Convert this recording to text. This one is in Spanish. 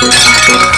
qué